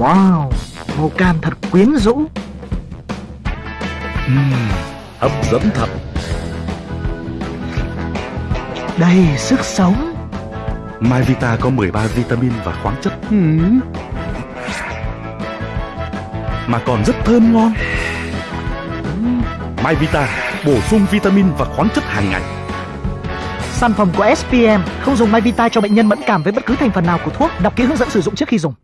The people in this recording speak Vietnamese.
Wow, màu cam thật quyến rũ. uhm, hấp dẫn thật. Đầy sức sống. Mai Vita có 13 vitamin và khoáng chất uhm. mà còn rất thơm ngon. Mai Vita bổ sung vitamin và khoáng chất hàng ngày. Sản phẩm của SPM không dùng Mai Vita cho bệnh nhân mẫn cảm với bất cứ thành phần nào của thuốc. Đọc kỹ hướng dẫn sử dụng trước khi dùng.